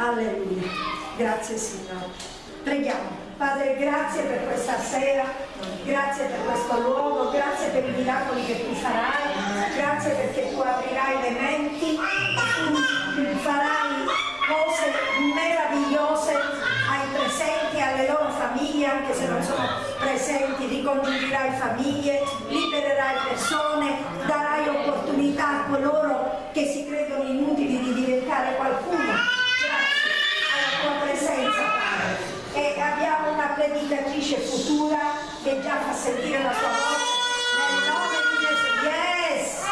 Alleluia. Grazie Signore. Preghiamo. Padre, grazie per questa sera, grazie per questo luogo, grazie per i miracoli che tu farai, grazie perché tu aprirai le menti, tu farai cose meravigliose ai presenti, alle loro famiglie, anche se non sono presenti, ricongiungerai famiglie, libererai persone, darai opportunità a coloro che si credono inutili di diventare qualcuno tua presenza, Padre. E abbiamo una predicatrice futura che già fa sentire la sua voce nel nome di Gesù. Yes!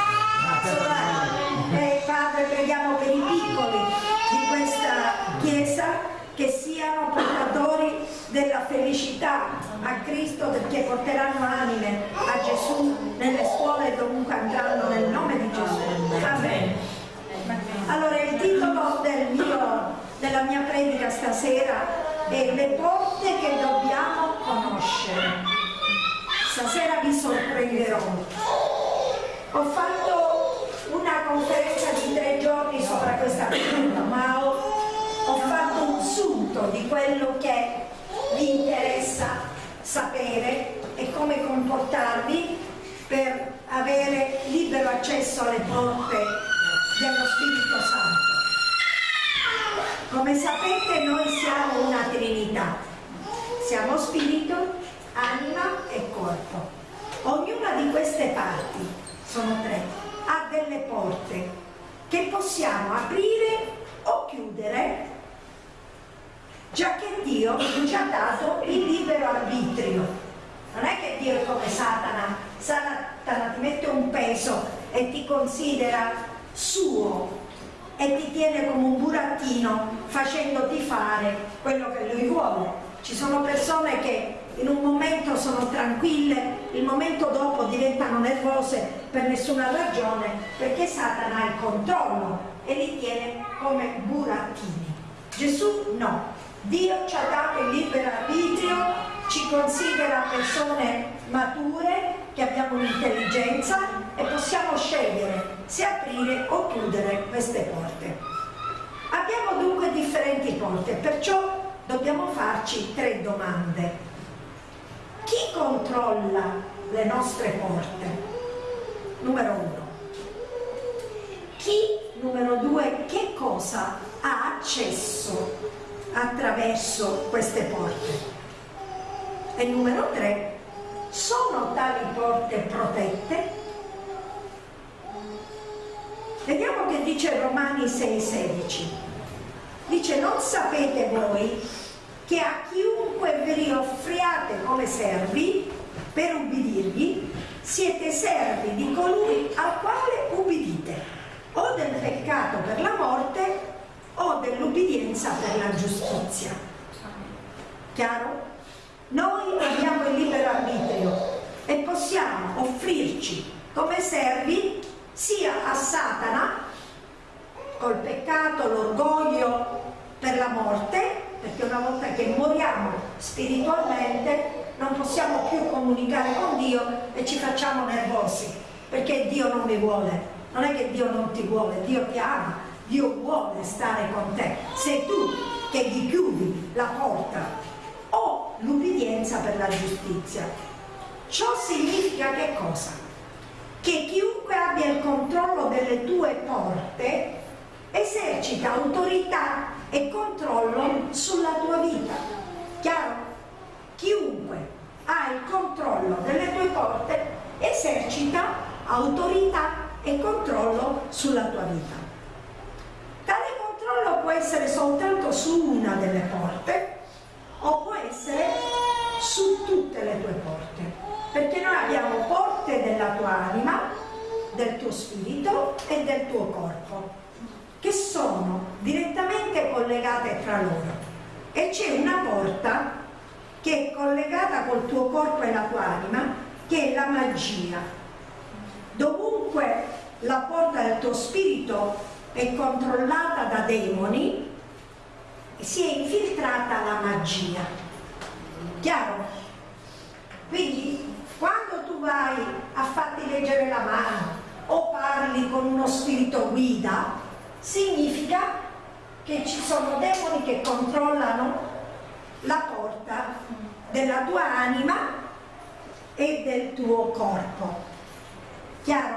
E Padre, preghiamo per i piccoli di questa Chiesa che siano portatori della felicità a Cristo perché porteranno anime a Gesù nelle scuole dovunque andranno nel nome di Gesù. Amen. Allora il titolo del mio della mia predica stasera è le porte che dobbiamo conoscere. Stasera vi sorprenderò. Ho fatto una conferenza di tre giorni sopra questa pregunta, ma ho, ho fatto un sunto di quello che vi interessa sapere e come comportarvi per avere libero accesso alle porte dello Spirito Santo. Come sapete noi siamo una Trinità, siamo spirito, anima e corpo. Ognuna di queste parti, sono tre, ha delle porte che possiamo aprire o chiudere, già che Dio ci ha dato il libero arbitrio. Non è che Dio è come Satana, Satana ti mette un peso e ti considera suo e ti tiene come un burattino facendoti fare quello che lui vuole. Ci sono persone che in un momento sono tranquille, il momento dopo diventano nervose per nessuna ragione perché Satana ha il controllo e li tiene come burattini. Gesù no, Dio ci ha dato il libero arbitrio, ci considera persone mature, che abbiamo un'intelligenza e possiamo scegliere se aprire o chiudere queste porte. Abbiamo dunque differenti porte, perciò dobbiamo farci tre domande. Chi controlla le nostre porte? Numero uno. Chi, numero due, che cosa ha accesso attraverso queste porte? E numero tre, sono tali porte protette? Vediamo che dice Romani 6,16. Dice, non sapete voi che a chiunque vi offriate come servi per ubbidirgli, siete servi di colui al quale ubbidite, o del peccato per la morte o dell'ubbidienza per la giustizia. Chiaro? Noi abbiamo il libero arbitrio e possiamo offrirci come servi sia a Satana col peccato, l'orgoglio per la morte, perché una volta che moriamo spiritualmente non possiamo più comunicare con Dio e ci facciamo nervosi, perché Dio non mi vuole. Non è che Dio non ti vuole, Dio ti ama, Dio vuole stare con te. Sei tu che gli chiudi la porta o l'ubbidienza per la giustizia. Ciò significa che cosa? Che chiunque abbia il controllo delle tue porte esercita autorità e controllo sulla tua vita. Chiaro? Chiunque ha il controllo delle tue porte esercita autorità e controllo sulla tua vita. Tale controllo può essere soltanto su una delle porte o può essere su tutte le tue porte, perché noi abbiamo porte della tua anima, del tuo spirito e del tuo corpo, che sono direttamente collegate tra loro. E c'è una porta che è collegata col tuo corpo e la tua anima, che è la magia. Dovunque la porta del tuo spirito è controllata da demoni, si è infiltrata la magia. Chiaro? Quindi quando tu vai a farti leggere la mano o parli con uno spirito guida, significa che ci sono demoni che controllano la porta della tua anima e del tuo corpo. Chiaro?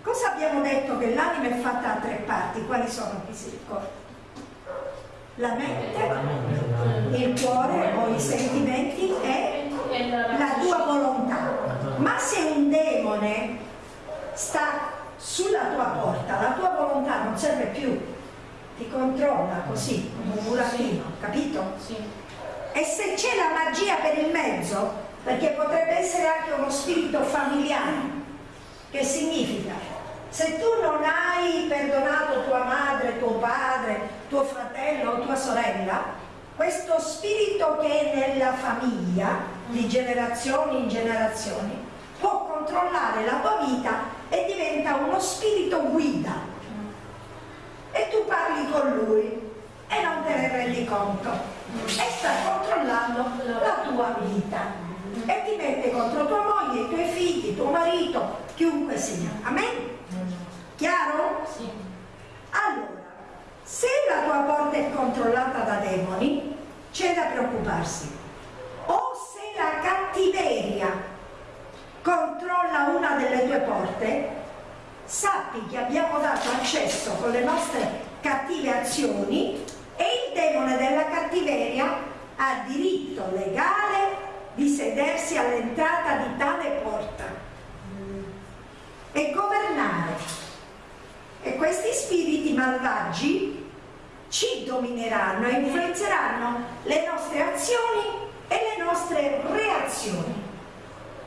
Cosa abbiamo detto che l'anima è fatta a tre parti? Quali sono? Chi si ricorda? La mente, il cuore o i sentimenti e la tua volontà. Ma se un demone sta sulla tua porta, la tua volontà non serve più, ti controlla così, come un burattino, capito? Sì. E se c'è la magia per il mezzo, perché potrebbe essere anche uno spirito familiare, che significa se tu non hai perdonato tua madre, tuo padre, tuo fratello o tua sorella, questo spirito che è nella famiglia, di generazioni in generazioni, può controllare la tua vita e diventa uno spirito guida. E tu parli con lui e non te ne rendi conto. E sta controllando la tua vita. E ti mette contro tua moglie, i tuoi figli, tuo marito, chiunque sia. Amen? Chiaro? Sì. Allora, se la tua porta è controllata da demoni, c'è da preoccuparsi. O se la cattiveria controlla una delle tue porte, sappi che abbiamo dato accesso con le nostre cattive azioni e il demone della cattiveria ha diritto legale di sedersi all'entrata di tale porta e governare e questi spiriti malvagi ci domineranno e influenzeranno le nostre azioni e le nostre reazioni.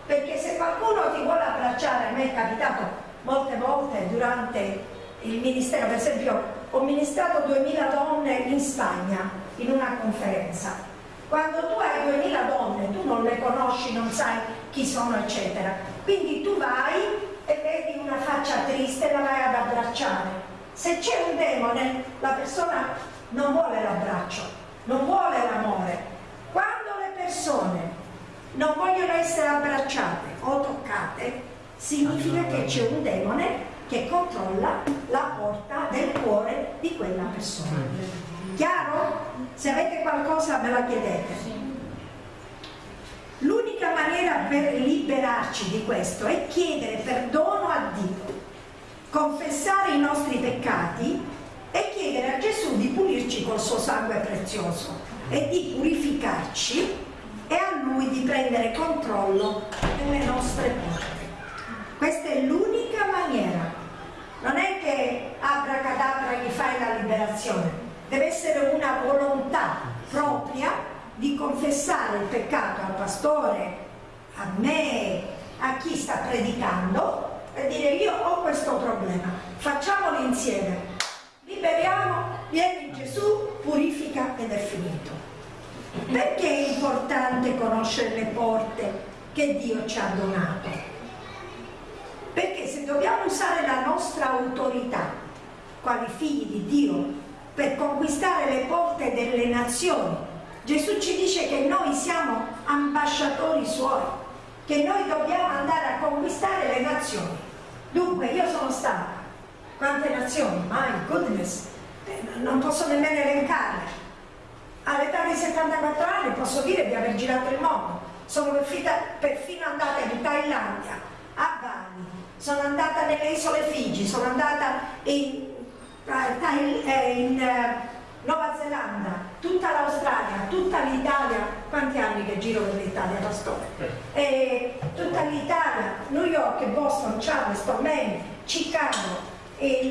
Perché se qualcuno ti vuole abbracciare, a me è capitato molte volte durante il ministero, per esempio ho ministrato 2000 donne in Spagna in una conferenza. Quando tu hai 2000 donne, tu non le conosci, non sai chi sono, eccetera. Quindi tu vai e vedi una faccia triste la vai ad abbracciare. Se c'è un demone, la persona non vuole l'abbraccio, non vuole l'amore. Quando le persone non vogliono essere abbracciate o toccate, significa che c'è un demone che controlla la porta del cuore di quella persona. Chiaro? Se avete qualcosa me la chiedete. L'unica maniera per liberarci di questo è chiedere perdono a Dio, confessare i nostri peccati e chiedere a Gesù di pulirci col suo sangue prezioso e di purificarci e a Lui di prendere controllo delle nostre porte. Questa è l'unica maniera. Non è che abracadabra gli fai la liberazione, deve essere una volontà propria di confessare il peccato al pastore, a me, a chi sta predicando e dire io ho questo problema, facciamolo insieme, liberiamo, vieni Gesù, purifica ed è finito. Perché è importante conoscere le porte che Dio ci ha donato? Perché se dobbiamo usare la nostra autorità, quali figli di Dio, per conquistare le porte delle nazioni, Gesù ci dice che noi siamo ambasciatori suoi, che noi dobbiamo andare a conquistare le nazioni. Dunque io sono stata, quante nazioni? My goodness, eh, non posso nemmeno elencarle. All'età di 74 anni posso dire di aver girato il mondo. Sono perfino andata in Thailandia, a Bali, sono andata nelle isole Figi, sono andata in, eh, in eh, Nuova Zelanda, tutta l'Australia, tutta l'Italia, quanti anni che giro per l'Italia, Pastore? Eh. E tutta l'Italia, New York, Boston, Charleston, Maine, Chicago,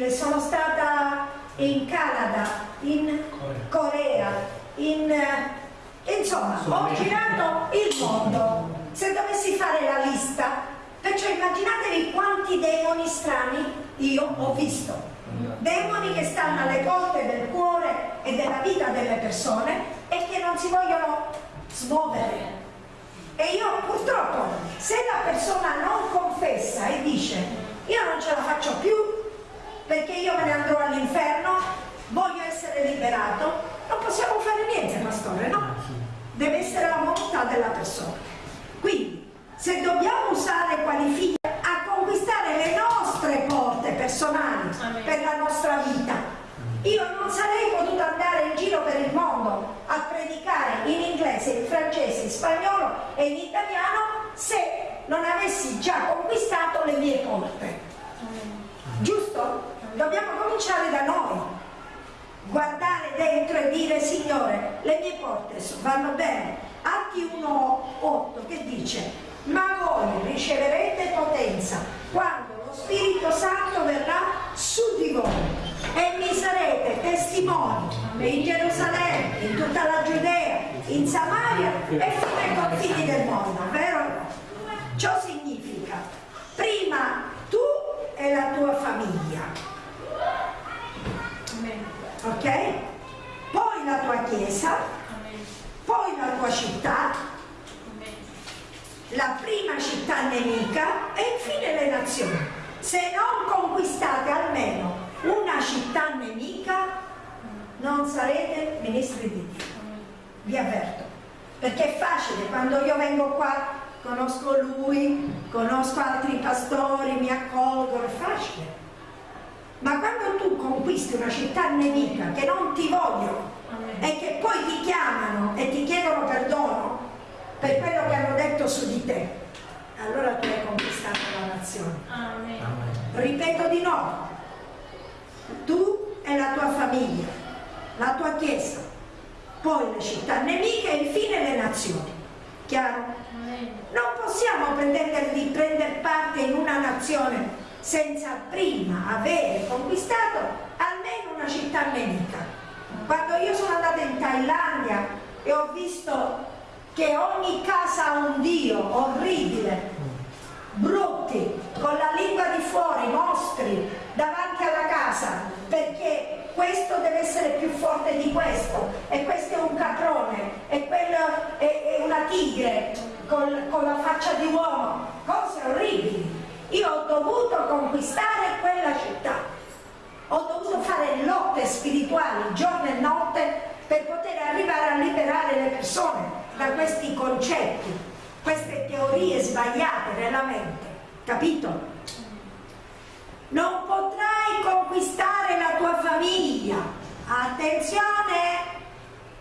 sono stata in Canada, in Corea, in, eh, insomma, ho girato il mondo. Se dovessi fare la lista, perciò immaginatevi quanti demoni strani io ho visto demoni che stanno alle porte del cuore e della vita delle persone e che non si vogliono smuovere. E io purtroppo, se la persona non confessa e dice io non ce la faccio più perché io me ne andrò all'inferno, voglio essere liberato, non possiamo fare niente, pastore, no? Deve essere la volontà della persona. Quindi, se dobbiamo usare quali figli a conquistare le nostre porte personali per la nostra vita Io non sarei potuta andare in giro per il mondo a predicare in inglese, in francese, in spagnolo e in italiano se non avessi già conquistato le mie porte. Giusto? Dobbiamo cominciare da noi. Guardare dentro e dire Signore, le mie porte vanno bene. Atti 1.8 che dice, ma voi riceverete potenza quando lo Spirito Santo verrà su di voi e mi sarete testimoni in Gerusalemme, in tutta la Giudea, in Samaria e fino ai confini del mondo, vero? Ciò significa prima tu e la tua famiglia, ok? Poi la tua chiesa, poi la tua città, la prima città nemica e infine le nazioni. Se non conquistate almeno una città nemica, non sarete ministri di Dio. Vi avverto. Perché è facile, quando io vengo qua, conosco lui, conosco altri pastori, mi accolgono, è facile. Ma quando tu conquisti una città nemica che non ti vogliono e che poi ti chiamano e ti chiedono perdono per quello che hanno detto su di te, allora tu hai conquistato la nazione. Amen. Ripeto di nuovo, tu e la tua famiglia, la tua chiesa, poi le città nemiche e infine le nazioni. Chiaro? Non possiamo pretendere di prendere parte in una nazione senza prima avere conquistato almeno una città nemica. Quando io sono andata in Thailandia e ho visto che ogni casa ha un Dio orribile, brutti, con la lingua di fuori, mostri, davanti alla casa, perché questo deve essere più forte di questo, e questo è un caprone, e quello è, è una tigre con, con la faccia di uomo, cose orribili. Io ho dovuto conquistare quella città, ho dovuto fare lotte spirituali giorno e notte per poter arrivare a liberare le persone da questi concetti queste teorie sbagliate nella mente, capito? Non potrai conquistare la tua famiglia, attenzione,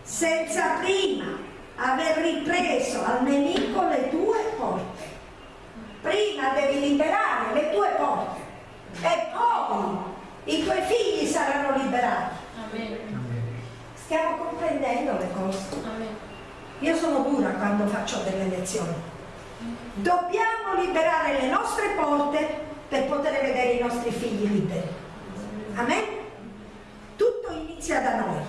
senza prima aver ripreso al nemico le tue porte. Prima devi liberare le tue porte e poi i tuoi figli saranno liberati. Stiamo comprendendo le cose. Amen. Io sono dura quando faccio delle lezioni. Dobbiamo liberare le nostre porte per poter vedere i nostri figli liberi. Amen? Tutto inizia da noi.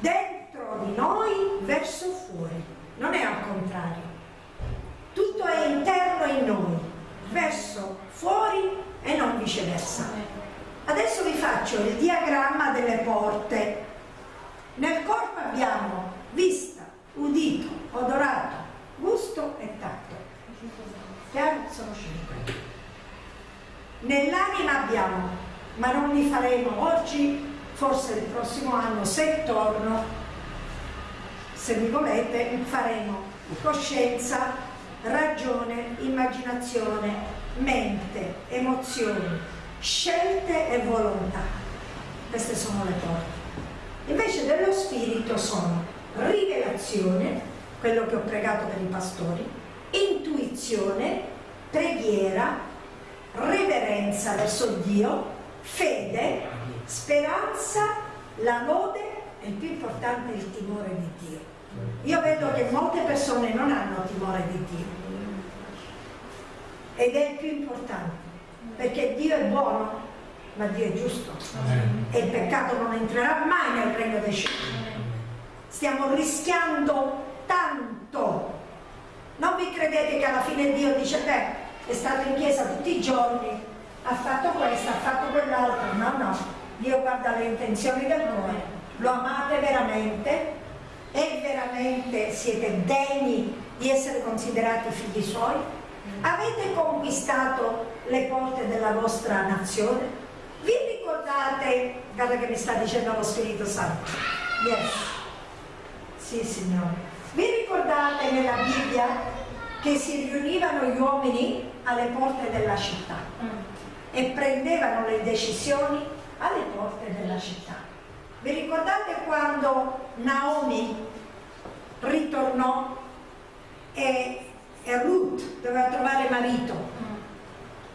Dentro di noi verso fuori. Non è al contrario. Tutto è interno in noi, verso fuori e non viceversa. Adesso vi faccio il diagramma delle porte. Nel corpo abbiamo vista, udito, odorato, gusto e tatto. Chiaro? Sono cinque. Nell'anima abbiamo, ma non li faremo oggi, forse il prossimo anno, se torno, se mi volete, faremo coscienza, ragione, immaginazione, mente, emozioni, scelte e volontà. Queste sono le porte. Invece dello spirito sono rivelazione, quello che ho pregato per i pastori, intuizione, preghiera, reverenza verso Dio, fede, speranza, la lode e il più importante il timore di Dio. Io vedo che molte persone non hanno timore di Dio. Ed è il più importante perché Dio è buono ma Dio è giusto. E il peccato non entrerà mai nel regno dei cieli. Stiamo rischiando tanto. Non vi credete che alla fine Dio dice, beh, è stato in chiesa tutti i giorni, ha fatto questo, ha fatto quell'altro. No, no, Dio guarda le intenzioni del cuore, lo amate veramente e veramente siete degni di essere considerati figli suoi? Avete conquistato le porte della vostra nazione? Vi ricordate, guarda che mi sta dicendo lo Spirito Santo, yes, sì, Signore. Vi ricordate nella Bibbia che si riunivano gli uomini alle porte della città mm. e prendevano le decisioni alle porte della città. Vi ricordate quando Naomi ritornò e, e Ruth doveva trovare marito?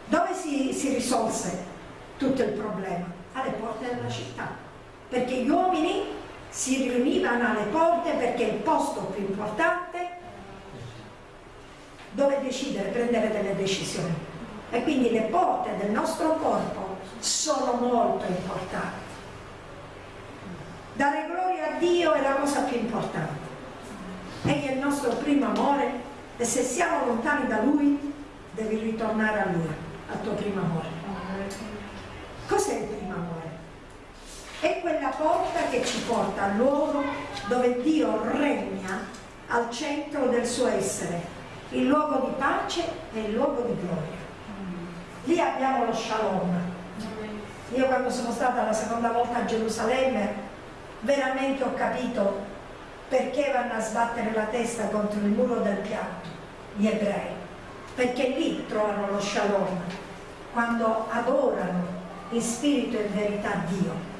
Dove si, si risolse tutto il problema? Alle porte della città. Perché gli uomini si riunivano alle porte perché il posto più importante dove decidere, prendere delle decisioni. E quindi le porte del nostro corpo sono molto importanti. Dare gloria a Dio è la cosa più importante. Egli è il nostro primo amore e se siamo lontani da Lui devi ritornare a Lui, al tuo primo amore. Cos'è il primo amore? È quella porta che ci porta al luogo dove Dio regna al centro del suo essere, il luogo di pace e il luogo di gloria. Lì abbiamo lo shalom. Io quando sono stata la seconda volta a Gerusalemme veramente ho capito perché vanno a sbattere la testa contro il muro del pianto gli ebrei, perché lì trovano lo shalom, quando adorano in spirito e in verità Dio.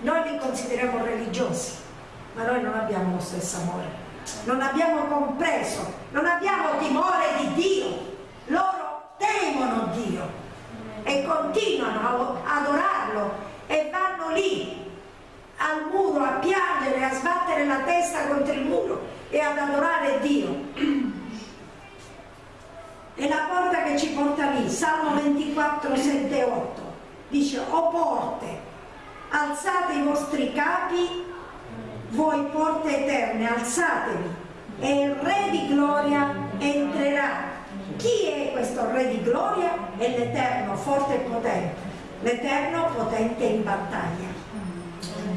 Noi li consideriamo religiosi, ma noi non abbiamo lo stesso amore, non abbiamo compreso, non abbiamo timore di Dio, loro temono Dio e continuano a adorarlo e vanno lì al muro a piangere, a sbattere la testa contro il muro e ad adorare Dio. È la porta che ci porta lì, Salmo 24, 7 e 8. Dice, o porte, alzate i vostri capi, voi porte eterne, alzatevi, e il Re di gloria entrerà. Chi è questo Re di gloria? È l'Eterno, forte e potente, l'Eterno potente in battaglia.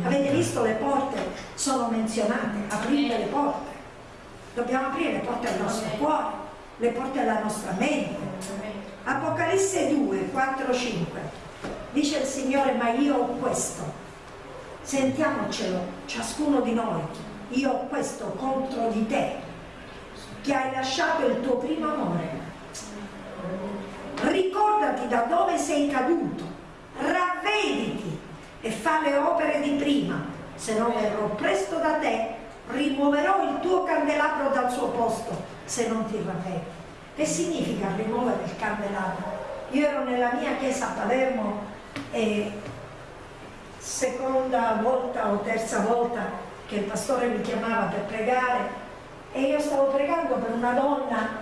Avete visto le porte sono menzionate, aprite le porte. Dobbiamo aprire le porte del nostro cuore, le porte della nostra mente. Apocalisse 2, 4, 5. Dice il Signore, ma io ho questo. Sentiamocelo, ciascuno di noi. Io ho questo contro di te, che hai lasciato il tuo primo amore. Ricordati da dove sei caduto, ravvediti e fa le opere di prima, se non verrò presto da te, rimuoverò il tuo candelabro dal suo posto, se non ti ravvedi. Che significa rimuovere il candelabro? Io ero nella mia chiesa a Palermo e seconda volta o terza volta che il pastore mi chiamava per pregare e io stavo pregando per una donna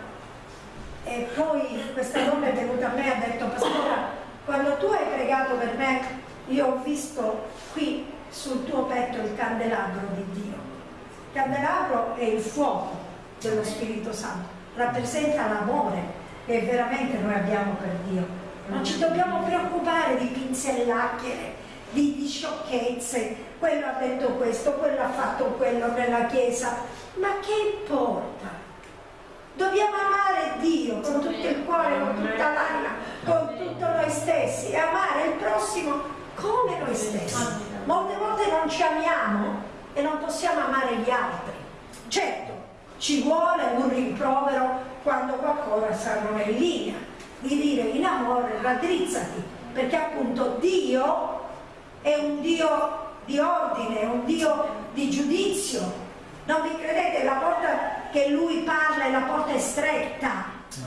e poi questa donna è venuta a me e ha detto pastora quando tu hai pregato per me io ho visto qui sul tuo petto il candelabro di Dio. Il candelabro è il fuoco dello Spirito Santo, rappresenta l'amore che veramente noi abbiamo per Dio. Non ci dobbiamo preoccupare di pinzellacchiere, di, di sciocchezze, quello ha detto questo, quello ha fatto quello nella Chiesa, ma che importa? Dobbiamo amare Dio con tutto il cuore, con tutta l'anima, con tutto noi stessi e amare il prossimo come noi stessi. Molte volte non ci amiamo e non possiamo amare gli altri. Certo, ci vuole un rimprovero quando qualcosa non è in linea, di dire in amore raddrizzati, perché appunto Dio è un Dio di ordine, è un Dio di giudizio. Non vi credete, la porta che lui parla è la porta stretta,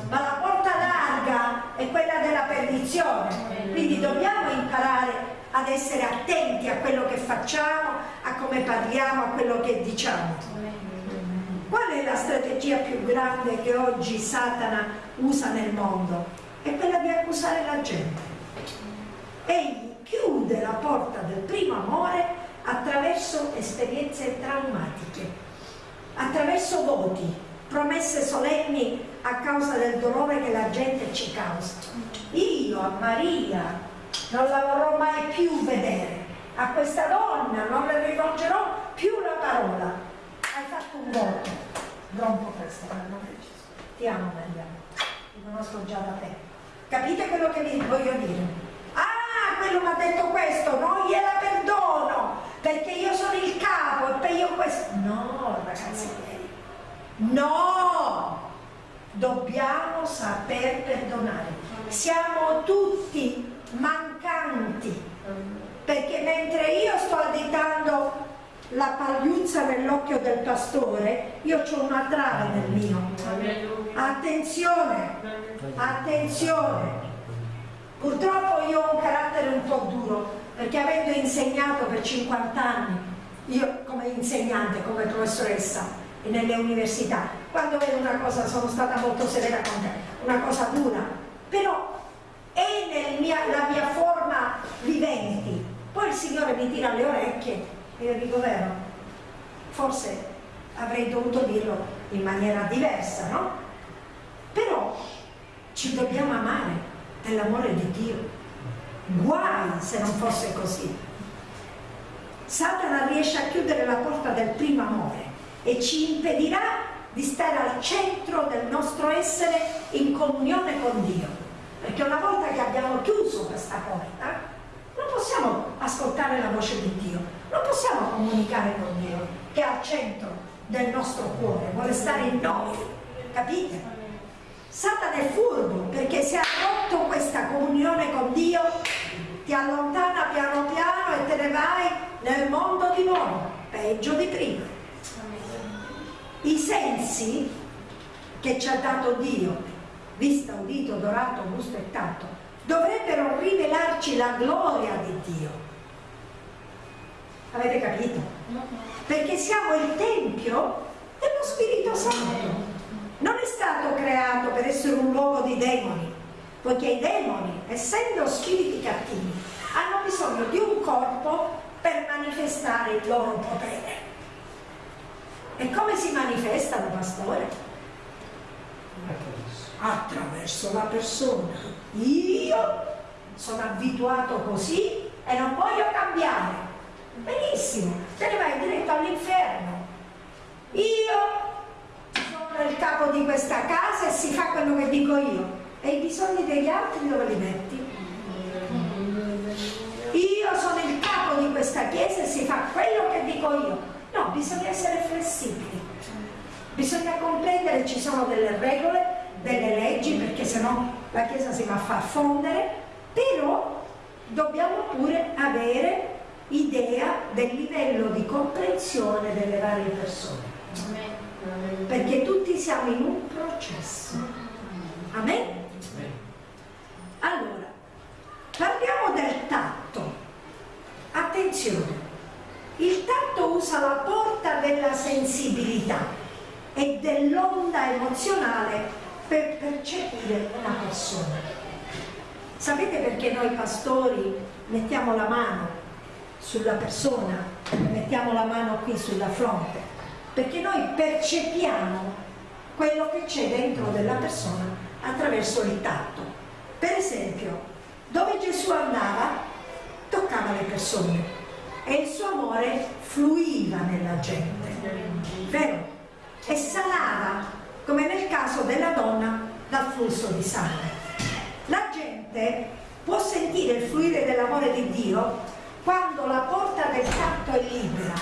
ma la porta larga è quella della perdizione. Quindi dobbiamo imparare ad essere attenti a quello che facciamo, a come parliamo, a quello che diciamo. Qual è la strategia più grande che oggi Satana usa nel mondo? È quella di accusare la gente. Egli chiude la porta del primo amore attraverso esperienze traumatiche, attraverso voti, promesse solenni a causa del dolore che la gente ci causa. Io a Maria non la vorrò mai più vedere. A questa donna non le rivolgerò più la parola. Hai fatto un voto. Rompo questo, Gesù. Ti amo Maria, ti conosco già da te. Capite quello che vi voglio dire? Ah, quello mi ha detto questo, non gliela perdono, perché io sono il capo e io questo. No, ragazzi no! Dobbiamo saper perdonare. Siamo tutti mancanti, perché mentre io sto additando la pagliuzza nell'occhio del pastore, io ho una trave nel mio. Attenzione, attenzione. Purtroppo io ho un carattere un po' duro, perché avendo insegnato per 50 anni, io come insegnante, come professoressa, nelle università, quando vedo una cosa, sono stata molto severa con te, una cosa dura, però è mia, mia forma viventi. Poi il Signore mi tira le orecchie e io dico vero, forse avrei dovuto dirlo in maniera diversa, no? Però ci dobbiamo amare dell'amore di Dio. Guai se non fosse così. Satana riesce a chiudere la porta del primo amore e ci impedirà di stare al centro del nostro essere in comunione con Dio. Perché una volta che abbiamo chiuso questa porta, non possiamo ascoltare la voce di Dio, non possiamo comunicare con Dio, che è al centro del nostro cuore, vuole stare in noi, capite? Satana è furbo perché se ha rotto questa comunione con Dio ti allontana piano piano e te ne vai nel mondo di nuovo, peggio di prima i sensi che ci ha dato Dio, vista, udito, odorato, gusto e tatto, dovrebbero rivelarci la gloria di Dio. Avete capito? Perché siamo il Tempio dello Spirito Santo. Non è stato creato per essere un luogo di demoni, poiché i demoni, essendo spiriti cattivi, hanno bisogno di un corpo per manifestare il loro potere. E come si manifestano, pastore? Attraverso la persona. Io sono abituato così e non voglio cambiare. Benissimo, te ne vai diretto all'inferno. Io sono il capo di questa casa e si fa quello che dico io. E i bisogni degli altri dove li metti? Io sono il capo di questa chiesa e si fa quello che dico io No, bisogna essere flessibili, bisogna comprendere che ci sono delle regole, delle leggi, perché sennò la Chiesa si va a far fondere, però dobbiamo pure avere idea del livello di comprensione delle varie persone. Perché tutti siamo in un processo. Amen? Allora, parliamo del tatto. Attenzione, il tatto usa la porta della sensibilità e dell'onda emozionale per percepire una persona. Sapete perché noi pastori mettiamo la mano sulla persona, mettiamo la mano qui sulla fronte? Perché noi percepiamo quello che c'è dentro della persona attraverso il tatto. Per esempio, dove Gesù andava, toccava le persone, e il suo amore fluiva nella gente, vero? E sanava, come nel caso della donna, dal flusso di sangue. La gente può sentire il fluire dell'amore di Dio quando la porta del tatto è libera.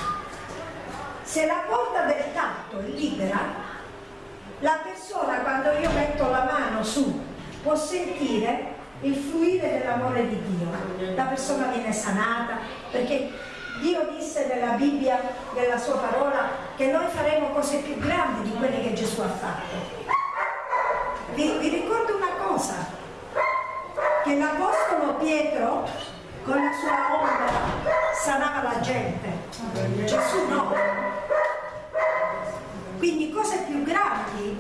Se la porta del tatto è libera, la persona quando io metto la mano su può sentire il fluire dell'amore di Dio. La persona viene sanata perché Dio disse nella Bibbia, nella sua parola, che noi faremo cose più grandi di quelle che Gesù ha fatto. Vi, vi ricordo una cosa, che l'Apostolo Pietro con la sua onda sanava la gente, Gesù no. Quindi cose più grandi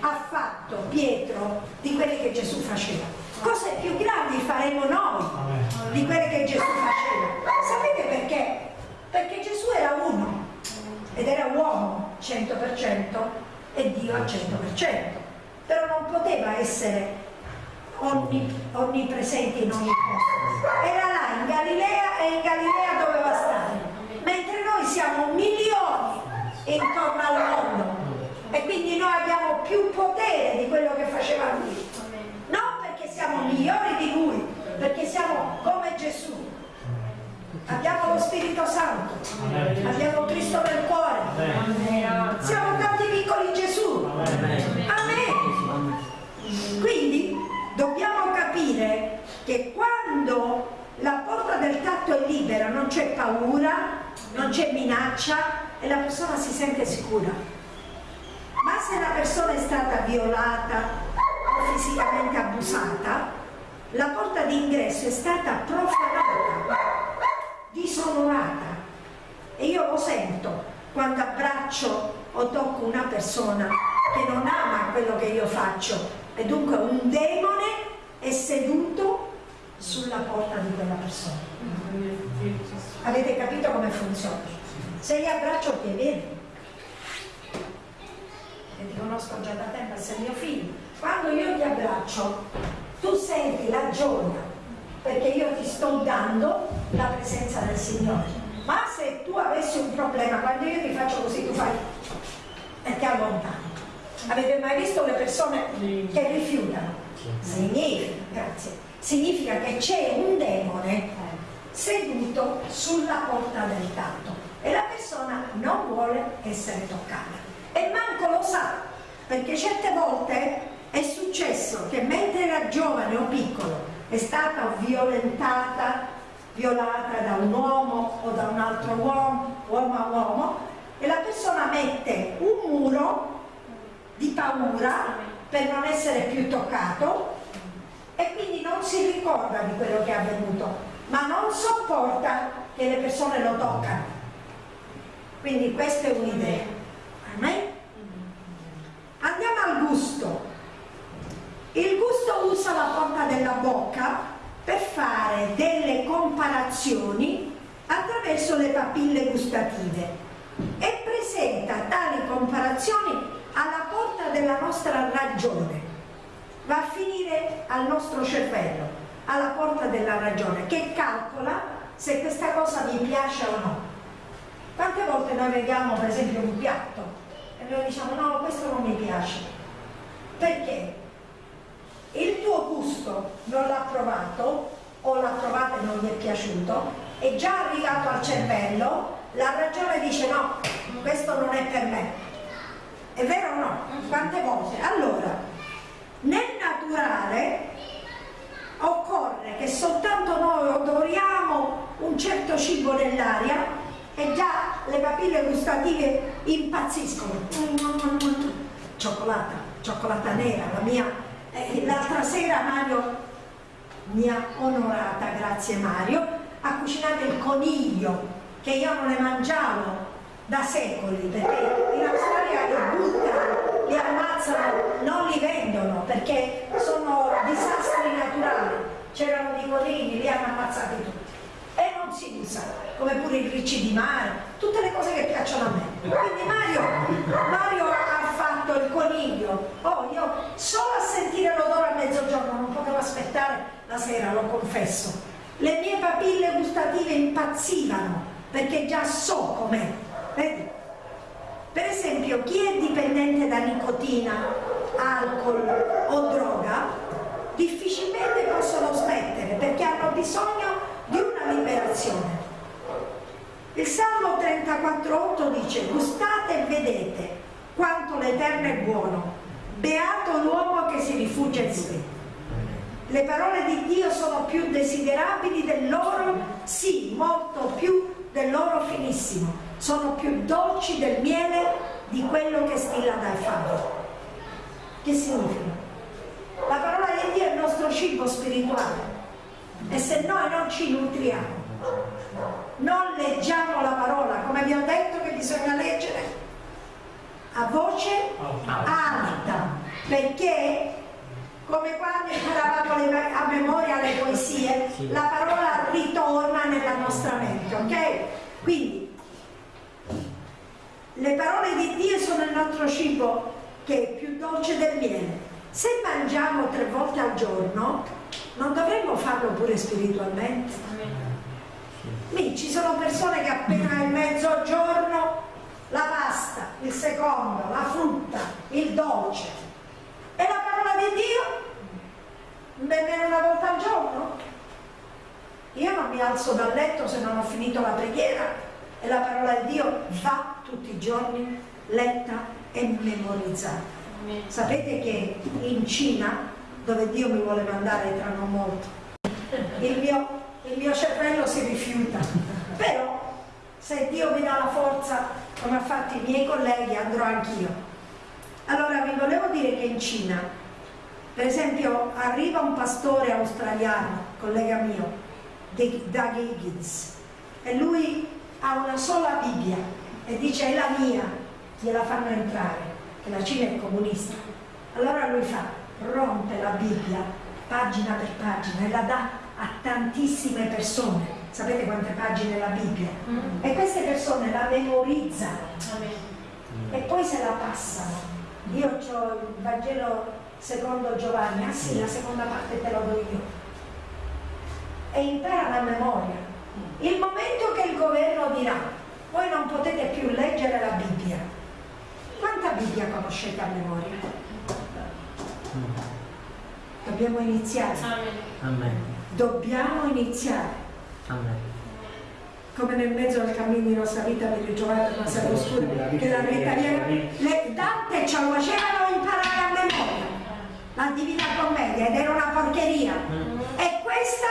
ha fatto Pietro di quelle che Gesù faceva. Cose più grandi faremo noi di quelle che Gesù faceva. Sapete perché? Perché Gesù era uno ed era uomo 100% e Dio al 100%. Però non poteva essere onnipresente in ogni posto. Era là in Galilea e in Galilea doveva stare. Mentre noi siamo milioni intorno al mondo e quindi noi abbiamo più potere di quello che faceva lui. Perché siamo migliori di lui, perché siamo come Gesù. Abbiamo lo Spirito Santo, abbiamo Cristo nel cuore, siamo tanti piccoli Gesù. Amen. Quindi dobbiamo capire che quando la porta del tatto è libera non c'è paura, non c'è minaccia e la persona si sente sicura. Ma se la persona è stata violata fisicamente abusata, la porta d'ingresso è stata profanata, disonorata. E io lo sento quando abbraccio o tocco una persona che non ama quello che io faccio e dunque un demone è seduto sulla porta di quella persona. Avete capito come funziona? Se io abbraccio ti vieni. E ti conosco già da tempo, sei mio figlio. Quando io ti abbraccio, tu senti la gioia, perché io ti sto dando la presenza del Signore. Ma se tu avessi un problema, quando io ti faccio così, tu fai e ti allontani. Avete mai visto le persone che rifiutano? Significa, grazie, significa che c'è un demone seduto sulla porta del tatto e la persona non vuole essere toccata e manco lo sa perché certe volte è successo che mentre era giovane o piccolo è stata violentata, violata da un uomo o da un altro uomo, uomo a uomo e la persona mette un muro di paura per non essere più toccato e quindi non si ricorda di quello che è avvenuto ma non sopporta che le persone lo toccano. Quindi questa è un'idea. Andiamo al gusto. Il gusto usa la porta della bocca per fare delle comparazioni attraverso le papille gustative e presenta tali comparazioni alla porta della nostra ragione. Va a finire al nostro cervello alla porta della ragione che calcola se questa cosa mi piace o no. Quante volte noi vediamo per esempio un piatto e noi diciamo no questo non mi piace perché il tuo gusto non l'ha provato o l'ha provato e non gli è piaciuto è già arrivato al cervello la ragione dice no questo non è per me è vero o no? quante volte? allora nel naturale occorre che soltanto noi odoriamo un certo cibo nell'aria e già le papille gustative impazziscono. Cioccolata, cioccolata nera, la mia. Eh, l'altra sera Mario mi ha onorata, grazie Mario, ha cucinato il coniglio che io non ne mangiavo da secoli perché in Australia li buttano, li ammazzano, non li vendono perché sono disastri naturali. C'erano dei conigli, li hanno ammazzati tutti. E non si usa, come pure i ricci di mare, tutte le cose che piacciono a me. Quindi Mario, Mario ha fatto il coniglio. Oh, io solo a sentire l'odore a mezzogiorno non potevo aspettare la sera, lo confesso. Le mie papille gustative impazzivano perché già so com'è. Vedi? Per esempio, chi è dipendente da nicotina, alcol o droga, difficilmente possono smettere perché hanno bisogno di una liberazione. Il Salmo 34,8 dice gustate e vedete quanto l'Eterno è buono, beato l'uomo che si rifugia in sé. Le parole di Dio sono più desiderabili del loro, sì, molto più del loro finissimo, sono più dolci del miele di quello che stilla dai fari. Che significa? La parola di Dio è il nostro cibo spirituale e se noi non ci nutriamo, non leggiamo la parola, come vi ho detto che bisogna leggere a voce alta, perché come quando imparavamo a memoria le poesie, la parola ritorna nella nostra mente, ok? Quindi le parole di Dio sono il nostro cibo che è più dolce del miele. Se mangiamo tre volte al giorno, non dovremmo farlo pure spiritualmente? Lì ci sono persone che appena il mezzogiorno la pasta, il secondo, la frutta, il dolce. E la parola di Dio? Nemmeno una volta al giorno? Io non mi alzo dal letto se non ho finito la preghiera e la parola di Dio va tutti i giorni letta e memorizzata. Sapete che in Cina, dove Dio mi vuole mandare tra non molto, il mio, il mio cervello si rifiuta, però se Dio mi dà la forza come ha fatto i miei colleghi andrò anch'io. Allora vi volevo dire che in Cina, per esempio, arriva un pastore australiano, collega mio, Doug Higgins, e lui ha una sola Bibbia e dice è la mia, gliela fanno entrare, che la Cina è comunista. Allora lui fa, rompe la Bibbia pagina per pagina e la dà a tantissime persone. Sapete quante pagine è la Bibbia? Mm. E queste persone la memorizzano e poi se la passano. Io ho il Vangelo secondo Giovanni, ah sì, la seconda parte te lo do io. E imparano a memoria. Il momento che il governo dirà, voi non potete più leggere la Bibbia, quanta Bibbia conoscete a memoria? Dobbiamo iniziare. Amen. Dobbiamo iniziare. Amen. Come nel mezzo del cammino di nostra vita vi ritrovate una sera oscura che la vita le Dante ce lo facevano imparare a memoria. La Divina Commedia ed era una porcheria. Mm. E questa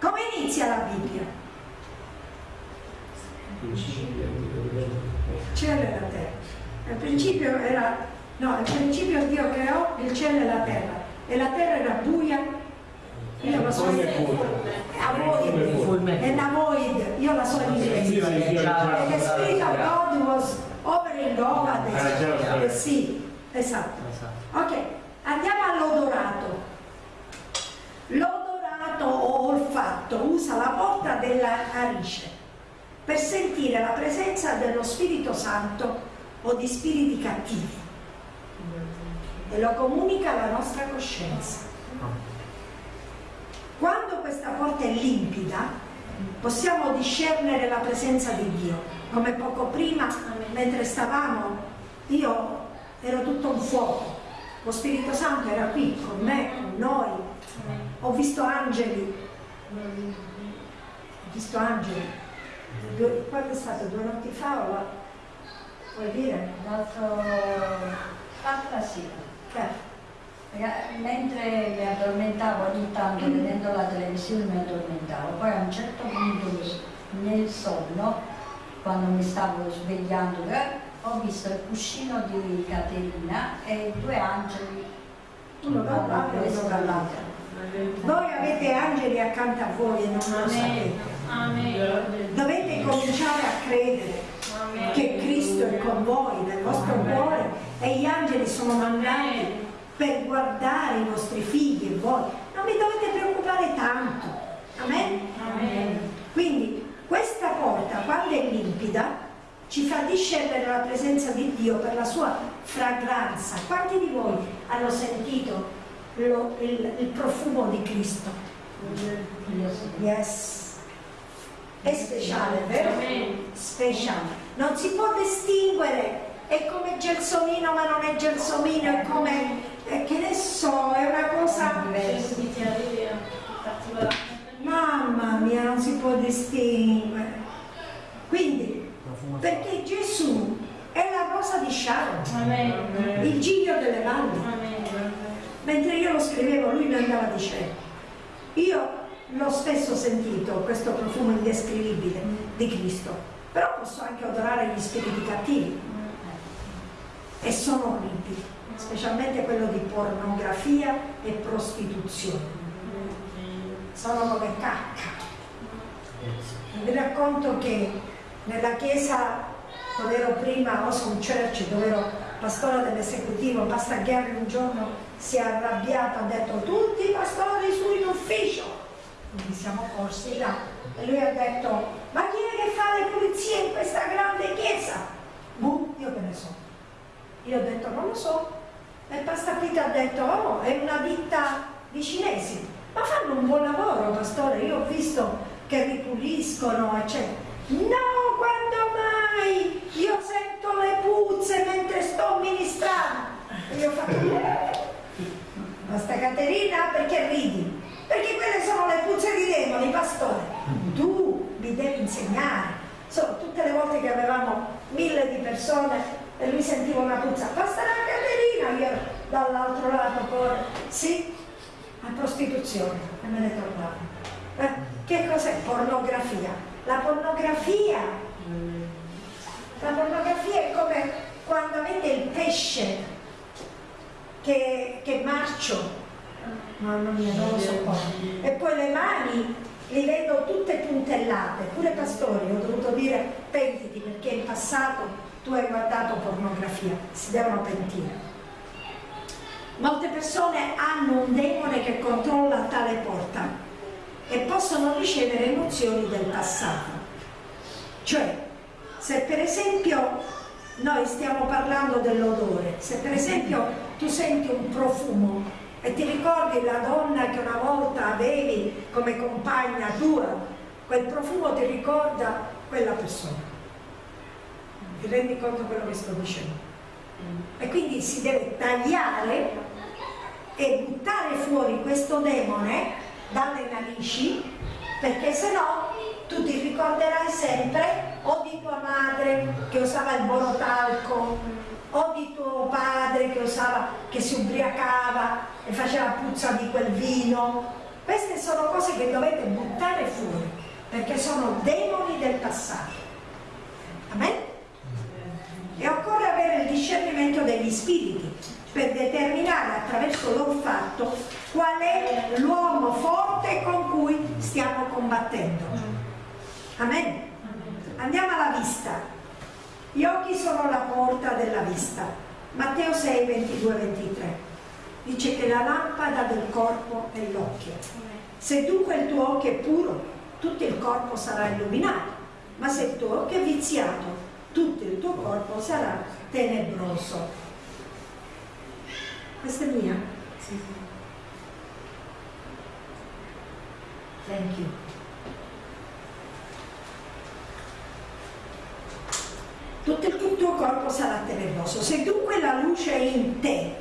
come inizia la Bibbia? Cielo e la terra. Al principio era No, al principio Dio creò il cielo e la terra. E la terra era buia. Io la so in avoid, and avoid, io la so in inglese. And the Spirit of God was hovering over the, the sea. Esatto. Ok, andiamo all'odorato. L'odorato o olfatto usa la porta della narice per sentire la presenza dello Spirito Santo o di spiriti cattivi e lo comunica alla nostra coscienza. Quando questa porta è limpida, possiamo discernere la presenza di Dio. Come poco prima, mentre stavamo, io ero tutto un fuoco. Lo Spirito Santo era qui con me, con noi. Ho visto angeli. Ho visto angeli. quando è stato? Due notti fa. Vuoi dire? L'altro... L'altra sera. Certo. Mentre mi addormentavo ogni tanto vedendo la televisione mi addormentavo, poi a un certo punto nel sonno, quando mi stavo svegliando, eh, ho visto il cuscino di Caterina e due angeli, uno da un lato e uno dall'altro. Voi avete angeli accanto a voi e non lo sapete. Dovete cominciare a credere che Cristo è con voi nel vostro cuore e gli angeli sono mandati per guardare i vostri figli e voi. Non vi dovete preoccupare tanto. Amen? Amen. Quindi questa porta, quando è limpida, ci fa discendere la presenza di Dio per la sua fragranza. Quanti di voi hanno sentito lo, il, il, profumo di Cristo? Yes. È speciale, vero? Speciale. Non si può distinguere è come gelsomino ma non è gelsomino, è come, eh, che ne so, è una cosa... Mamma mia, non si può distinguere. Quindi, perché Gesù è la rosa di Sharon, il giglio delle valli. Mentre io lo scrivevo, lui mi andava dicendo, io l'ho spesso sentito, questo profumo indescrivibile di Cristo, però posso anche odorare gli spiriti cattivi e sono orribili, specialmente quello di pornografia e prostituzione. Sono come cacca. Vi racconto che nella chiesa dove ero prima, Awesome Church, dove ero pastore dell'esecutivo, Pastor Gary un giorno si è arrabbiato, ha detto tutti i pastori su in ufficio. Quindi siamo corsi là. E lui ha detto, ma chi è che fa le pulizie in questa grande chiesa? Boh, io che ne so. Io ho detto non lo so. E Pastapita ha detto oh, è una ditta di cinesi. Ma fanno un buon lavoro, pastore. Io ho visto che ripuliscono, eccetera. No, quando mai? Io sento le puzze mentre sto ministrando. E io ho fatto... Basta Caterina, perché ridi? Perché quelle sono le puzze di demoni, pastore. Tu mi devi insegnare. So, tutte le volte che avevamo mille di persone e lui sentiva una puzza, passa la Caterina, io dall'altro lato poi, sì, a prostituzione, e me ne tornavo. Eh, che cos'è? Pornografia? La pornografia, la pornografia è come quando avete il pesce che, che marcio, mamma mia non lo so e poi le mani li vedo tutte puntellate, pure pastori ho dovuto dire pentiti perché in passato tu hai guardato pornografia, si devono pentire. Molte persone hanno un demone che controlla tale porta e possono ricevere emozioni del passato. Cioè, se per esempio noi stiamo parlando dell'odore, se per esempio tu senti un profumo e ti ricordi la donna che una volta avevi come compagna tua, quel profumo ti ricorda quella persona. Ti rendi conto quello che sto dicendo? E quindi si deve tagliare e buttare fuori questo demone dalle narici perché se no tu ti ricorderai sempre o di tua madre che usava il borotalco o di tuo padre che usava, che si ubriacava e faceva puzza di quel vino queste sono cose che dovete buttare fuori perché sono demoni del passato Amen? E occorre avere il discernimento degli spiriti per determinare attraverso l'olfatto qual è l'uomo forte con cui stiamo combattendo. Amen? Andiamo alla vista. Gli occhi sono la porta della vista. Matteo 6, 22, 23. Dice che la lampada del corpo è l'occhio. Se dunque il tuo occhio è puro, tutto il corpo sarà illuminato, ma se il tuo occhio è viziato, tutto il tuo corpo sarà tenebroso. Questa è mia? Sì, sì. Thank you. Tutto il tuo corpo sarà tenebroso. Se dunque la luce è in te,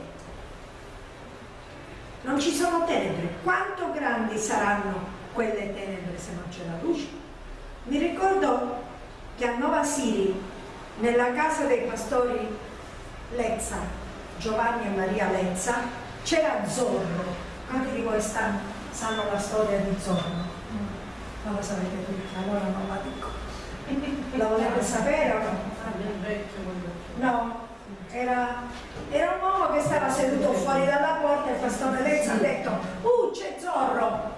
non ci sono tenebre. Quanto grandi saranno quelle tenebre se non c'è la luce? Mi ricordo che a Nova Siri, nella casa dei pastori Lezza, Giovanni e Maria Lenza, c'era Zorro. Quanti di voi stanno, sanno la storia di Zorro? Non lo sapete tutti, allora non la dico. La volete sapere o no? No, era, era un uomo che stava seduto fuori dalla porta e il pastore Lenza ha detto Uh, c'è Zorro!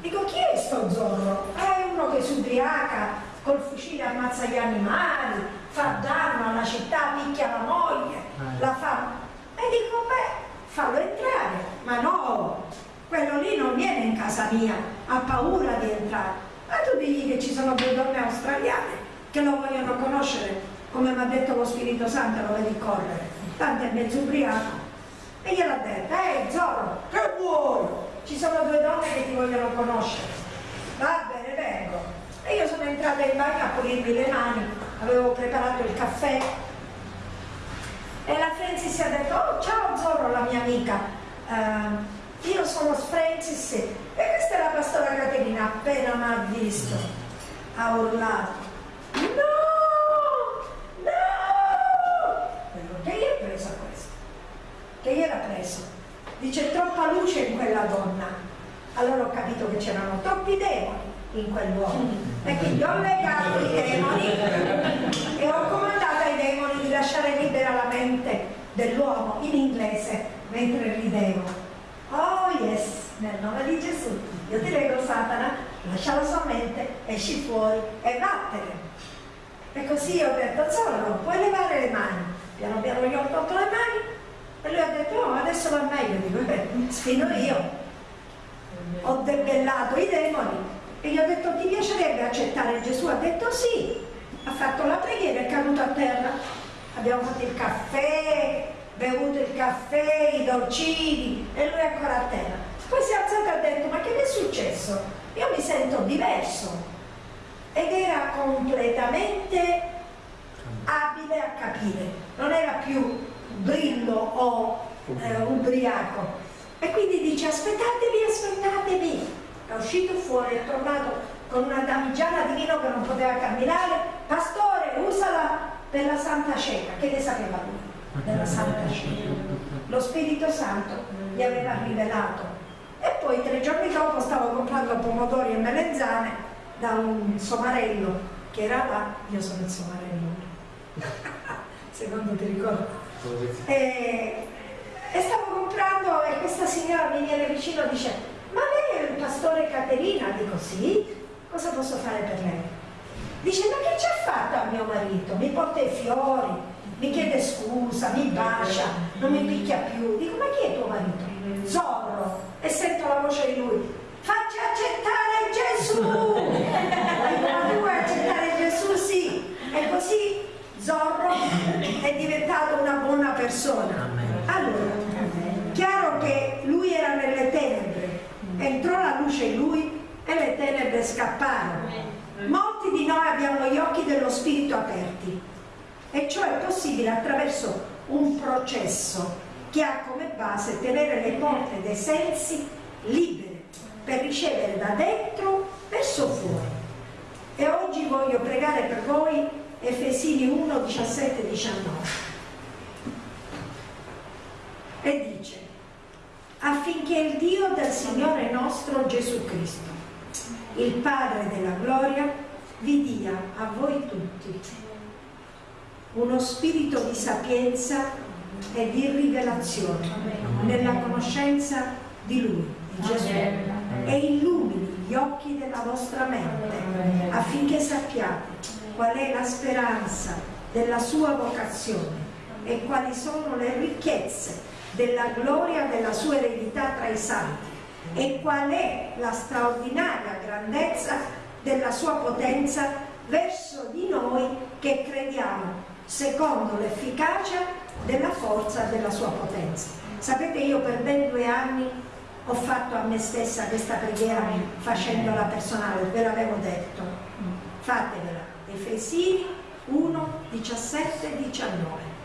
Dico, chi è sto Zorro? Ah, è uno che si ubriaca, col fucile ammazza gli animali, fa danno alla città, picchia la moglie, eh. la fa... E dico, beh, fallo entrare, ma no, quello lì non viene in casa mia, ha paura di entrare. Ma tu digli che ci sono due donne australiane che lo vogliono conoscere, come mi ha detto lo Spirito Santo, lo vedi correre, tanto è mezzo ubriaco. E gliel'ha detto, ehi Zorro, che vuoi? Ci sono due donne che ti vogliono conoscere. Va bene, vengo. E io sono entrata in bagno a pulirmi le mani, avevo preparato il caffè. E la Francis ha detto, oh ciao Zorro, la mia amica, uh, io sono Francis e questa è la pastora Caterina, appena mi ha visto, ha urlato, no, no, che gli è preso questo? Che gli era preso? Dice troppa luce in quella donna, allora ho capito che c'erano troppi demoni in quell'uomo e quindi ho legato i demoni e ho comandato ai demoni di lasciare libera la mente dell'uomo in inglese mentre ridevo oh yes nel nome di Gesù. Io ti prego Satana lascia la sua mente esci fuori e vattene. E così ho detto Zorro puoi levare le mani. Piano piano gli ho tolto le mani e lui ha detto oh adesso va meglio dico eh, sfino io ho debellato i demoni e gli ho detto ti piacerebbe accettare Gesù? Ha detto sì, ha fatto la preghiera, è caduto a terra, abbiamo fatto il caffè, bevuto il caffè, i dolcini e lui è ancora a terra. Poi si è alzato e ha detto ma che mi è successo? Io mi sento diverso ed era completamente abile a capire, non era più brillo o eh, ubriaco. E quindi dice aspettatevi, aspettatevi, è uscito fuori, è tornato con una damigiana di vino che non poteva camminare, pastore usala per la Santa Cena, che ne sapeva lui della Santa Cena? Lo Spirito Santo gli aveva rivelato. E poi tre giorni dopo stavo comprando pomodori e melenzane da un somarello che era là, io sono il somarello, secondo ti ricordo. E, e stavo comprando e questa signora mi viene vicino e dice ma lei è il pastore Caterina? Dico sì, cosa posso fare per lei? Dice ma che ci ha fatto a mio marito? Mi porta i fiori, mi chiede scusa, mi bacia, non mi picchia più. Dico ma chi è tuo marito? Zorro. E sento la voce di lui, faccia accettare Gesù! Ma tu vuoi accettare Gesù? Sì. E così Zorro è diventato una buona persona. Allora, chiaro che lui era nelle tenebre, entrò la luce in lui e le tenebre scapparono. Molti di noi abbiamo gli occhi dello spirito aperti e ciò è possibile attraverso un processo che ha come base tenere le porte dei sensi libere per ricevere da dentro verso fuori. E oggi voglio pregare per voi Efesini 1, 17 19. E dice, affinché il Dio del Signore nostro Gesù Cristo, il Padre della gloria, vi dia a voi tutti uno spirito di sapienza e di rivelazione nella conoscenza di Lui, di Gesù, e illumini gli occhi della vostra mente affinché sappiate qual è la speranza della sua vocazione e quali sono le ricchezze della gloria della sua eredità tra i santi e qual è la straordinaria grandezza della sua potenza verso di noi che crediamo secondo l'efficacia della forza della sua potenza. Sapete io per ben due anni ho fatto a me stessa questa preghiera facendola personale, ve l'avevo detto, fatevela, Efesini 1, 17, 19.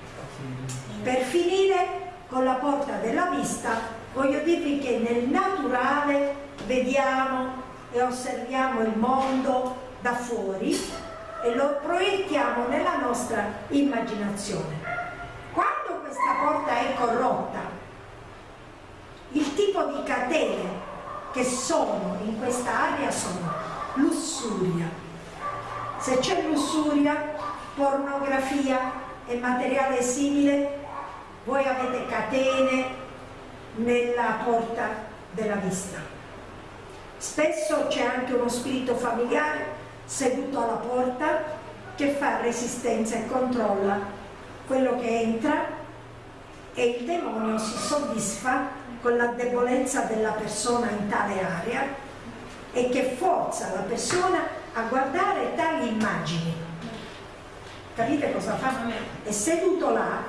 Per finire con la porta della vista, voglio dirvi che nel naturale vediamo e osserviamo il mondo da fuori e lo proiettiamo nella nostra immaginazione. Quando questa porta è corrotta, il tipo di catene che sono in questa area sono lussuria. Se c'è lussuria, pornografia e materiale simile, voi avete catene nella porta della vista. Spesso c'è anche uno spirito familiare seduto alla porta che fa resistenza e controlla quello che entra e il demonio si soddisfa con la debolezza della persona in tale area e che forza la persona a guardare tali immagini. Capite cosa fa? È seduto là,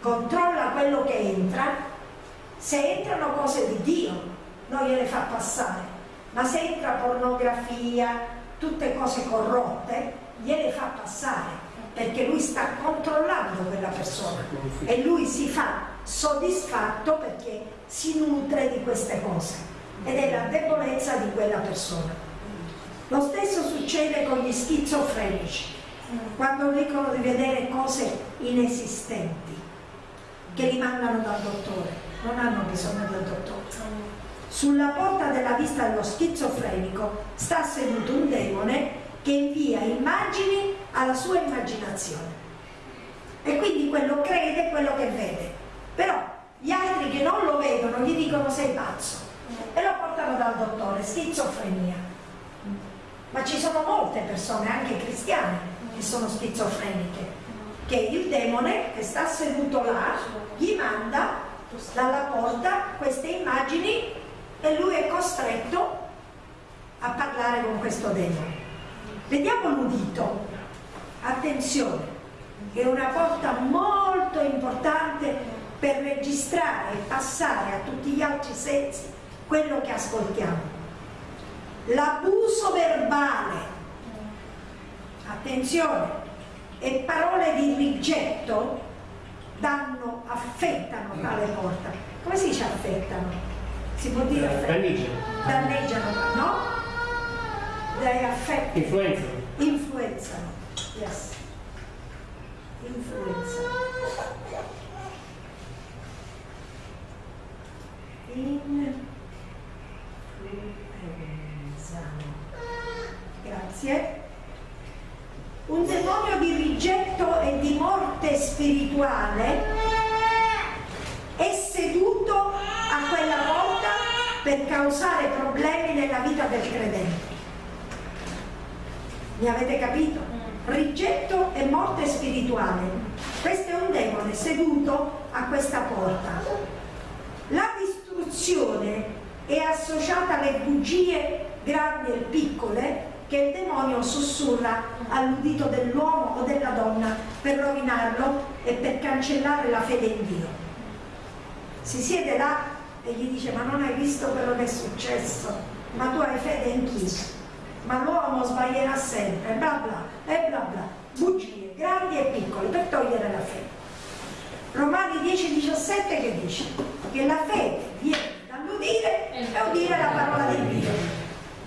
controlla quello che entra, se entrano cose di Dio non gliele fa passare, ma se entra pornografia, tutte cose corrotte, gliele fa passare perché lui sta controllando quella persona e lui si fa soddisfatto perché si nutre di queste cose ed è la debolezza di quella persona. Lo stesso succede con gli schizofrenici, quando dicono di vedere cose inesistenti, che li mandano dal dottore, non hanno bisogno del dottore. Sulla porta della vista dello schizofrenico sta seduto un demone che invia immagini alla sua immaginazione. E quindi quello crede quello che vede. Però gli altri che non lo vedono gli dicono sei pazzo e lo portano dal dottore, schizofrenia. Ma ci sono molte persone, anche cristiane, che sono schizofreniche, che il demone che sta seduto là gli manda dalla porta queste immagini e lui è costretto a parlare con questo demone. Vediamo l'udito, attenzione, è una porta molto importante per registrare e passare a tutti gli altri sensi quello che ascoltiamo. L'abuso verbale, attenzione, e parole di rigetto danno, affettano tale porta. Come si dice affettano? si può dire danneggiano. Danneggiano no? dai affetti influenzano. Influenzano yes. Influenzano. Influenzano. Grazie, un demonio di rigetto e di morte spirituale è seduto a quella volta per causare problemi nella vita del credente. Mi avete capito? Rigetto e morte spirituale. Questo è un demone seduto a questa porta. La distruzione è associata alle bugie grandi e piccole che il demonio sussurra all'udito dell'uomo o della donna per rovinarlo e per cancellare la fede in Dio. Si siede là e gli dice ma non hai visto quello che è successo, ma tu hai fede in chi? Ma l'uomo sbaglierà sempre, bla bla, e bla bla, bugie grandi e piccole per togliere la fede. Romani 10-17 che dice che la fede viene dall'udire e udire la parola di Dio.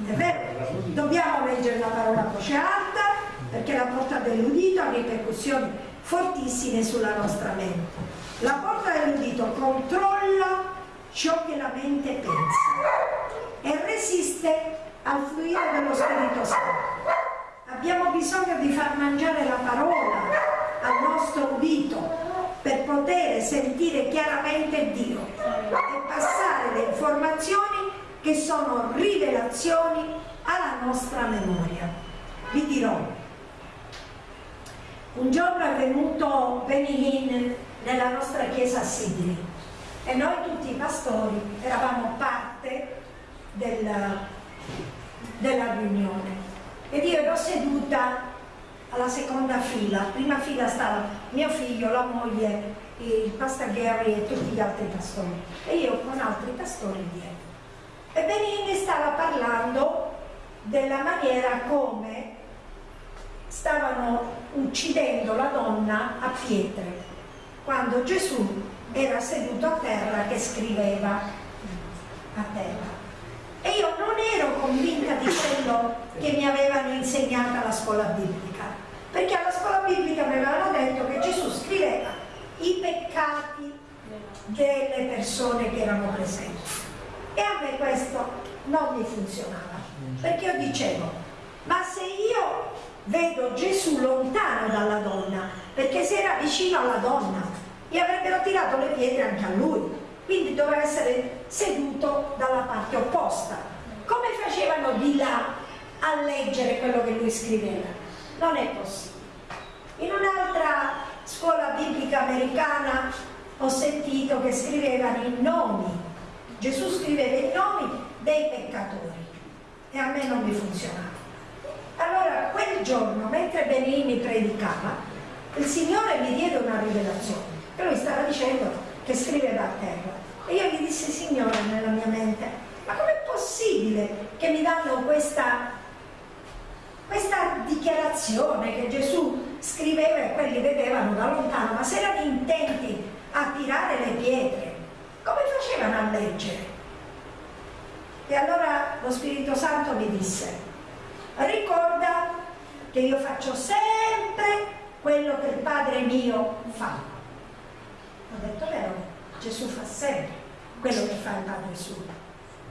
È vero? Dobbiamo leggere la parola a voce alta perché la porta dell'udito ha ripercussioni fortissime sulla nostra mente. La porta dell'udito controlla ciò che la mente pensa e resiste al fluire dello Spirito Santo. Abbiamo bisogno di far mangiare la parola al nostro udito per poter sentire chiaramente Dio e passare le informazioni che sono rivelazioni alla nostra memoria. Vi dirò, un giorno è venuto Benny nella nostra chiesa a Sydney e noi tutti i pastori eravamo parte della, della riunione ed io ero seduta alla seconda fila, prima fila stava mio figlio, la moglie, il pastor Gary e tutti gli altri pastori e io con altri pastori dietro. E Benini stava parlando della maniera come stavano uccidendo la donna a pietre quando Gesù era seduto a terra che scriveva a terra. E io non ero convinta di quello che mi avevano insegnato alla scuola biblica, perché alla scuola biblica mi avevano detto che Gesù scriveva i peccati delle persone che erano presenti. E a me questo non mi funzionava, perché io dicevo, ma se io vedo Gesù lontano dalla donna, perché se era vicino alla donna, gli avrebbero tirato le pietre anche a lui, quindi doveva essere seduto dalla parte opposta. Come facevano di là a leggere quello che lui scriveva? Non è possibile. In un'altra scuola biblica americana ho sentito che scrivevano i nomi Gesù scriveva i nomi dei peccatori e a me non mi funzionava. Allora quel giorno, mentre Benini predicava, il Signore mi diede una rivelazione. E lui stava dicendo che scriveva a terra. E io gli dissi, Signore, nella mia mente, ma com'è possibile che mi danno questa, questa dichiarazione che Gesù scriveva e quelli vedevano da lontano, ma se erano intenti a tirare le pietre, come facevano a leggere? E allora lo Spirito Santo mi disse, ricorda che io faccio sempre quello che il Padre mio fa. Ho detto, vero, Gesù fa sempre quello che fa il Padre suo.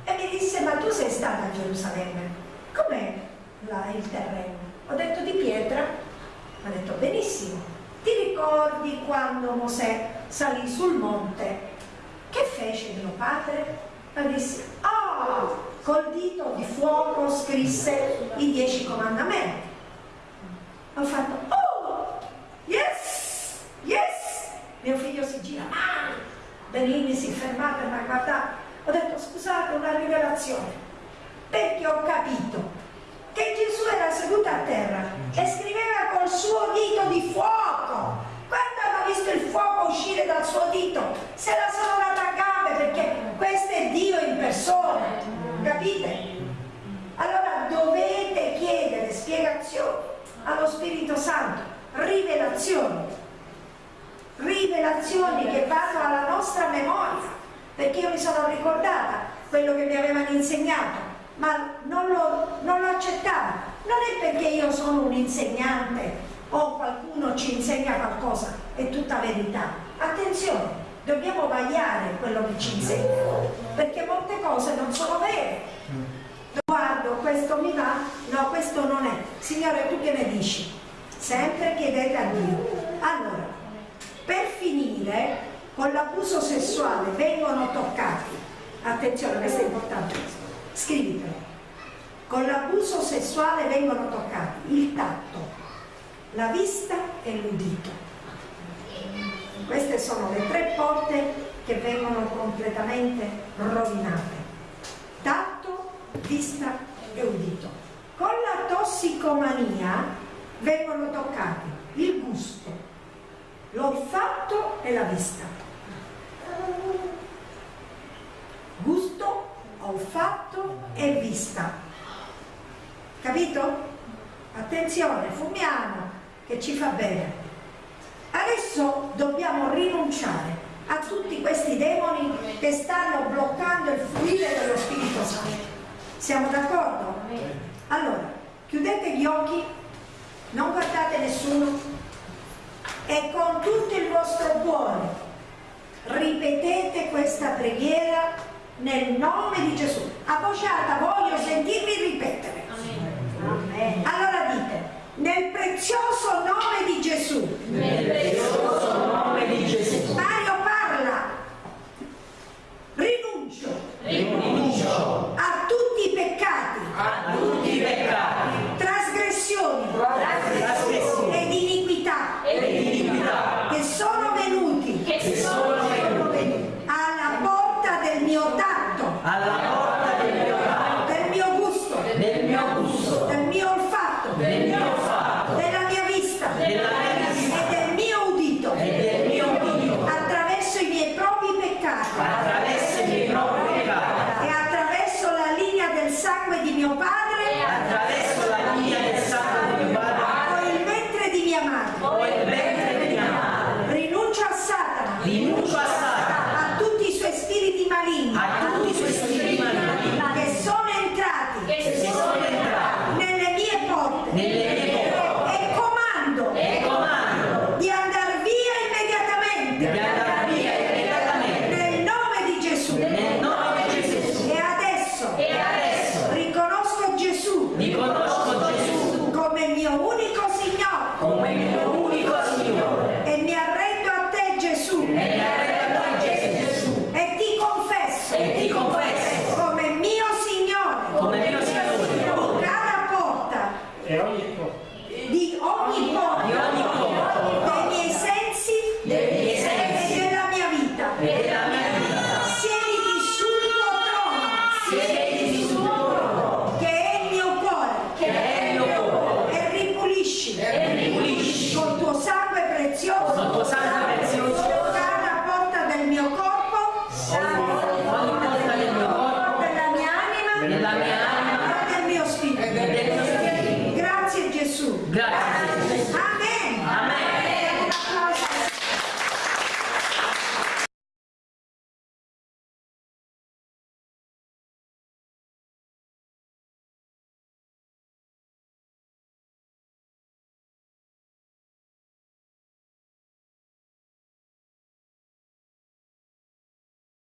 E mi disse, ma tu sei stata a Gerusalemme, com'è il terreno? Ho detto di pietra, ha detto benissimo, ti ricordi quando Mosè salì sul monte fece mio padre? E disse, oh, col dito di fuoco scrisse i dieci comandamenti. Ho fatto, oh, yes, yes. Mio figlio si gira, ah, Benini si è fermato e mi ha guardato. Ho detto, scusate, una rivelazione. Perché ho capito che Gesù era seduto a terra e scriveva col suo dito di fuoco quando hanno visto il fuoco uscire dal suo dito, se la sono data questo è Dio in persona, capite? Allora dovete chiedere spiegazioni allo Spirito Santo, rivelazioni, rivelazioni che vanno alla nostra memoria, perché io mi sono ricordata quello che mi avevano insegnato, ma non lo, non lo accettavo. Non è perché io sono un insegnante o qualcuno ci insegna qualcosa, è tutta verità. Attenzione, dobbiamo vagliare quello che ci insegna, perché molte cose non sono vere. Guardo questo mi va, no, questo non è. Signore, tu che ne dici? Sempre chiedete a Dio. Allora, per finire, con l'abuso sessuale vengono toccati, attenzione, questo è importante, scrivitelo, con l'abuso sessuale vengono toccati il tatto, la vista e l'udito. Queste sono le tre porte che vengono completamente rovinate. Tatto, vista e udito. Con la tossicomania vengono toccati il gusto, l'olfatto e la vista. Gusto, olfatto e vista. Capito? Attenzione, fumiamo, che ci fa bene. Adesso dobbiamo rinunciare a tutti questi demoni che stanno bloccando il fluire dello Spirito Santo. Siamo d'accordo? Allora, chiudete gli occhi, non guardate nessuno e con tutto il vostro cuore ripetete questa preghiera nel nome di Gesù. A voce alta voglio sentirvi ripetere. Amen. Allora dite, nel prezioso nome